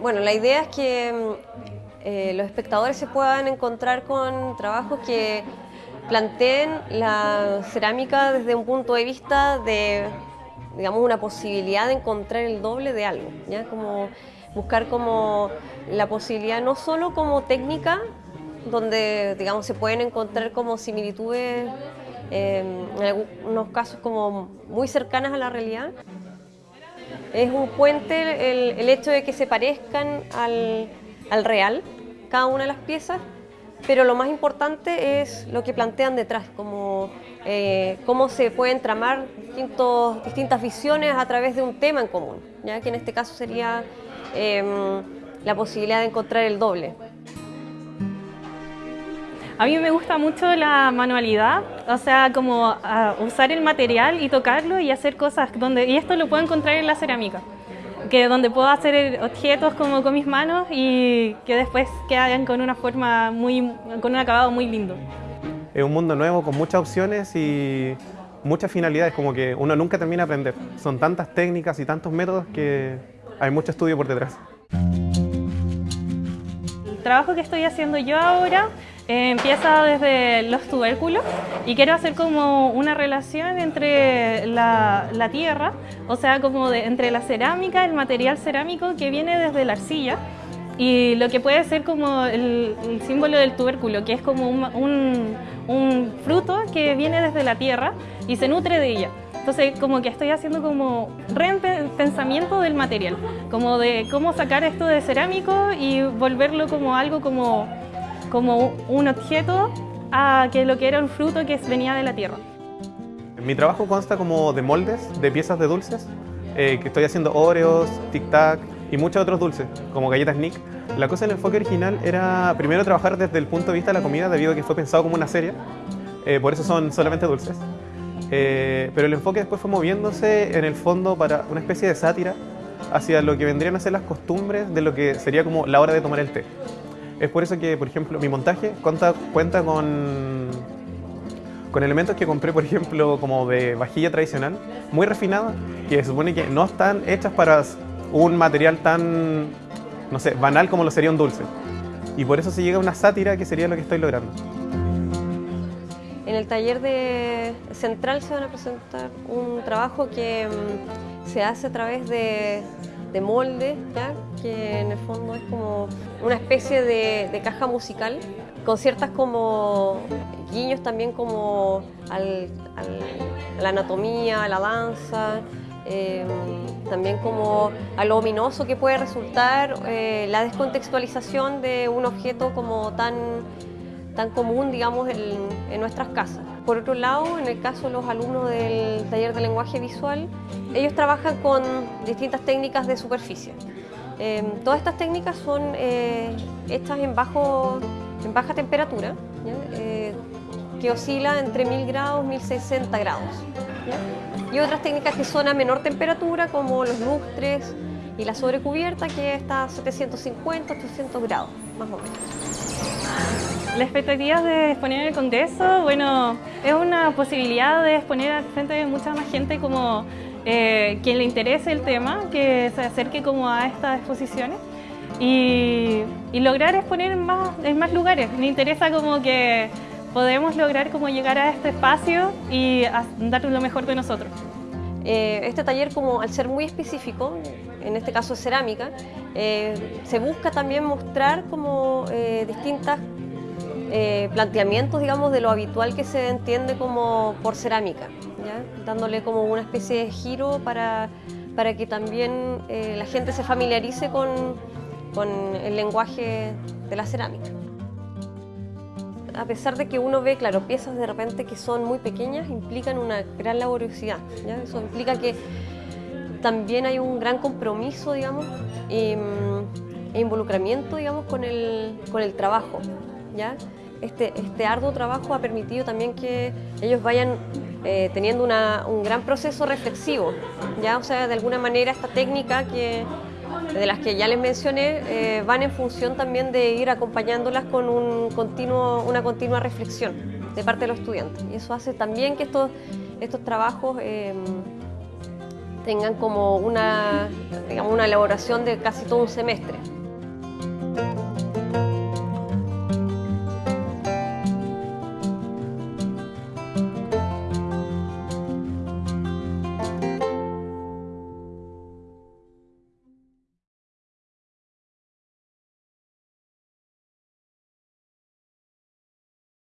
Bueno, la idea es que eh, los espectadores se puedan encontrar con trabajos que planteen la cerámica desde un punto de vista de, digamos, una posibilidad de encontrar el doble de algo, ¿ya? Como buscar como la posibilidad no solo como técnica, donde, digamos, se pueden encontrar como similitudes, eh, en algunos casos como muy cercanas a la realidad, es un puente el, hecho de que se parezcan al, al real, cada una de las piezas, pero lo más importante es lo que plantean detrás, como eh, cómo se pueden tramar distintas visiones a través de un tema en común, ¿ya? que en este caso sería eh, la posibilidad de encontrar el doble. A mí me gusta mucho la manualidad, o sea, como uh, usar el material y tocarlo y hacer cosas donde, y esto lo puedo encontrar en la cerámica que donde puedo hacer objetos como con mis manos y que después quedan con una forma muy, con un acabado muy lindo. Es un mundo nuevo con muchas opciones y muchas finalidades, como que uno nunca termina de aprender. Son tantas técnicas y tantos métodos que hay mucho estudio por detrás. El trabajo que estoy haciendo yo ahora empieza desde los tubérculos y quiero hacer como una relación entre la, tierra, o sea, como entre la cerámica, el material cerámico que viene desde la arcilla y lo que puede ser como el, símbolo del tubérculo, que es como un fruto que viene desde la tierra y se nutre de ella. Entonces, como que estoy haciendo como repensamiento del material, como de cómo sacar esto de cerámico y volverlo como algo como como un objeto a que lo que era un fruto que venía de la tierra. Mi trabajo consta como de moldes, de piezas de dulces, eh, que estoy haciendo Oreos, Tic Tac y muchos otros dulces, como galletas Nick. La cosa del enfoque original era primero trabajar desde el punto de vista de la comida, debido a que fue pensado como una serie, eh, por eso son solamente dulces. Eh, pero el enfoque después fue moviéndose en el fondo para una especie de sátira hacia lo que vendrían a ser las costumbres de lo que sería como la hora de tomar el té. Es por eso que, por ejemplo, mi montaje cuenta, cuenta con, con elementos que compré, por ejemplo, como de vajilla tradicional, muy refinada, que se supone que no están hechas para un material tan, no sé, banal como lo sería un dulce. Y por eso se llega a una sátira que sería lo que estoy logrando. En el taller de central se van a presentar un trabajo que mm, se hace a través de, de molde, que en el fondo es como una especie de, caja musical, con ciertas como guiños también como a la anatomía, a la danza, eh, también como a lo ominoso que puede resultar eh, la descontextualización de un objeto como tan tan común, digamos, en, nuestras casas. Por otro lado, en el caso de los alumnos del taller de lenguaje visual, ellos trabajan con distintas técnicas de superficie. Eh, todas estas técnicas son eh, hechas en, baja temperatura, eh, que oscila entre 1000 grados y 1060 grados. Y otras técnicas que son a menor temperatura, como los lustres y la sobrecubierta, que está a 750, 800 grados, más o menos. La expectativa de exponer en el Congreso, bueno, es una posibilidad de exponer al frente de mucha más gente como eh, quien le interese el tema, que se acerque como a estas exposiciones y, lograr exponer en más, en más lugares. Me interesa como que podemos lograr como llegar a este espacio y dar lo mejor de nosotros. Eh, este taller, como al ser muy específico, en este caso cerámica, eh, se busca también mostrar como eh, distintas eh, planteamientos, digamos, de lo habitual que se entiende como por cerámica, dándole como una especie de giro para, para que también eh, la gente se familiarice con, con el lenguaje de la cerámica. A pesar de que uno ve, claro, piezas de repente que son muy pequeñas, implican una gran laboriosidad. Eso implica que también hay un gran compromiso, digamos, e, e involucramiento, digamos, con el, con el trabajo. ¿Ya? Este, este arduo trabajo ha permitido también que ellos vayan eh, teniendo una, un gran proceso reflexivo, ¿ya? O sea, de alguna manera esta técnica que, de las que ya les mencioné eh, van en función también de ir acompañándolas con un continuo, una continua reflexión de parte de los estudiantes. Y eso hace también que estos, estos trabajos eh, tengan como una, digamos, una elaboración de casi todo un semestre.